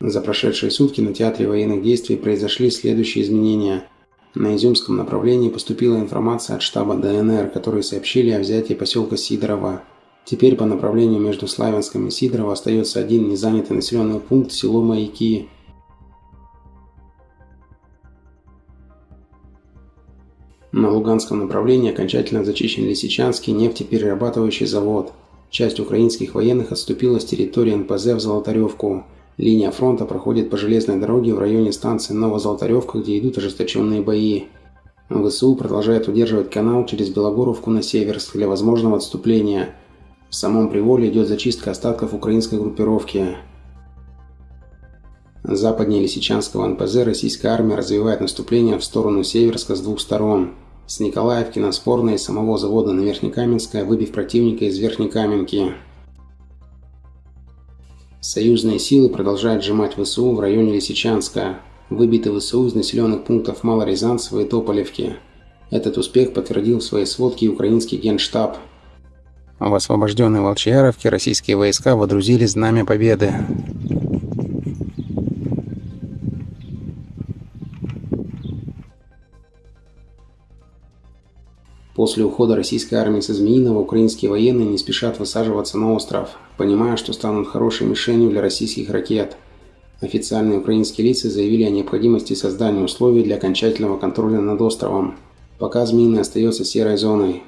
За прошедшие сутки на театре военных действий произошли следующие изменения. На Изюмском направлении поступила информация от штаба ДНР, которые сообщили о взятии поселка Сидорова. Теперь по направлению между Славянском и Сидорово остается один незанятый населенный пункт – село Маяки. На Луганском направлении окончательно зачищен Лисичанский нефтеперерабатывающий завод. Часть украинских военных отступила с территории НПЗ в Золотаревку. Линия фронта проходит по железной дороге в районе станции Новозолотаревка, где идут ожесточенные бои. ВСУ продолжает удерживать канал через Белогоровку на Северск для возможного отступления. В самом Приволе идет зачистка остатков украинской группировки. Западнее Лисичанского НПЗ российская армия развивает наступление в сторону Северска с двух сторон. С Николаевки на Спорной и самого завода на Верхнекаменское, выбив противника из Верхнекаменки. Союзные силы продолжают сжимать ВСУ в районе Лисичанска. Выбиты ВСУ из населенных пунктов Малорязанцева и Тополевки. Этот успех подтвердил в своей сводке украинский генштаб. В освобожденной Волчьяровке российские войска водрузили знамя победы. После ухода российской армии со Змеиного украинские военные не спешат высаживаться на остров, понимая, что станут хорошей мишенью для российских ракет. Официальные украинские лица заявили о необходимости создания условий для окончательного контроля над островом. Пока Змеиный остается серой зоной,